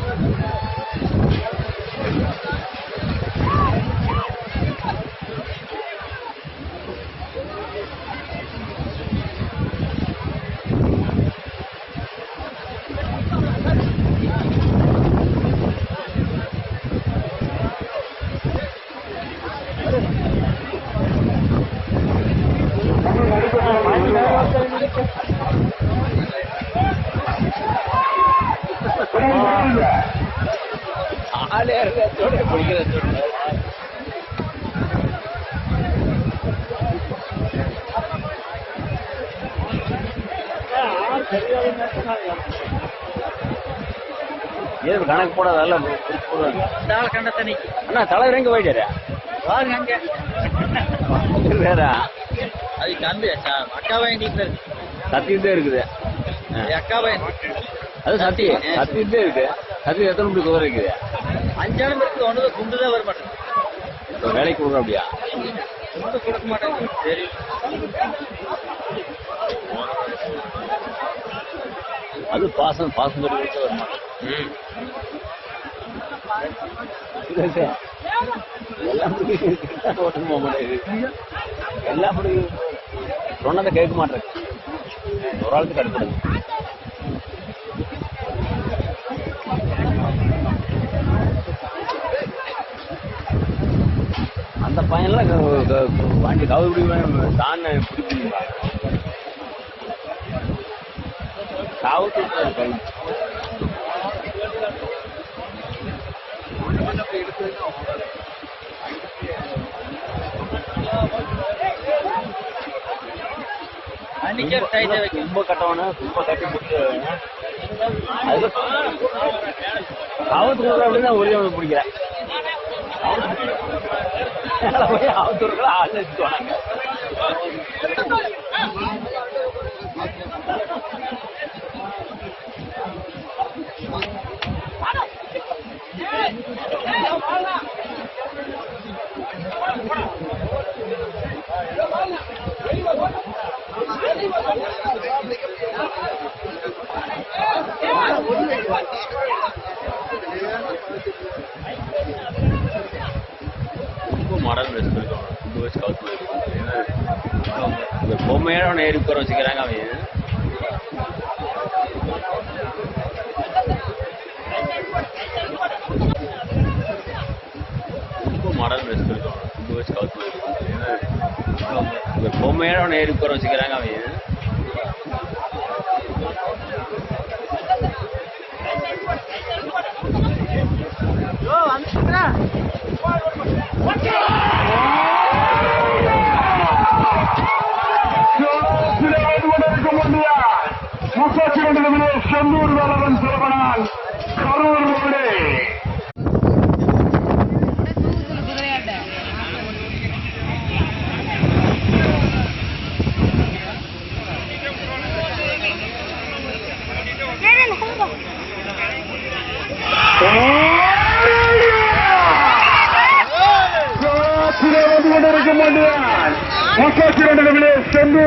Thank you. பிடிக்கிறது ஏது கணக்கு போடாத எல்லாம் பிடிச்சு போடுவாங்க. தாள் கண்ட தனிக்கு அண்ணா தலைவர் எங்க போயிட்டாரு? பாருங்க அங்க. வேற? அது தம்பி அக்கா பையன் வீட்டுல இருக்கு. சத்தியத்தே இருக்குது. ஆ. அக்கா பையன். அது சத்தியம். சத்தியத்தே இருக்கு சத்தியம் எத்தனை மணி குதிரை இருக்குது? அஞ்சாலும் இருக்கு ஒன்று குண்டு தான் வர இப்போ வேலைக்கு கொடுக்குறோம் அப்படியா? குண்டு கொடுக்க மாட்டேங்குது. சரி. அது பாசம் பாசம் சொல்லி கொடுத்து வர மாட்டேன் எல்லாம் பிடிக்கும் ஓட்டு போக மாட்டேங்குது. எல்லாம் பிடிக்கும் சொன்னதை கேட்க மாட்டேன் ஒரு ஆளுக்கு கடுப்படுது பையன்லாம் வண்டி கவுடி தான் காவத்து டைட்டா வைக்கும் ரொம்ப கட்டவன ரொம்ப கட்டி பிடிச்சி அது ஆபத்து கொடுக்குற அப்படின்னு ஒரே ஒன்று பிடிக்கிறேன் போய் ஆபத்து கொடுக்குற ஆள் வச்சுக்குவாங்க ரொம்ப மாடல் ட்ரெஸ் இருக்கும் ரொம்ப இந்த பொம்மையோட அவனை ஏறி உட்கார வச்சுக்கிறாங்க அவன். ரொம்ப மாடல் ட்ரெஸ் இருக்கும் ரொம்ப இந்த பொம்மையோட அவனை ஏறி உட்கார வச்சுக்கிறாங்க அவன். முப்பத்தி ரெண்டு நிமிடம் செந்தூர் வேலவன் சிறப்பனால் கரூர் ரோடு முப்பத்தி ரெண்டு நிமிடம் செந்தூர்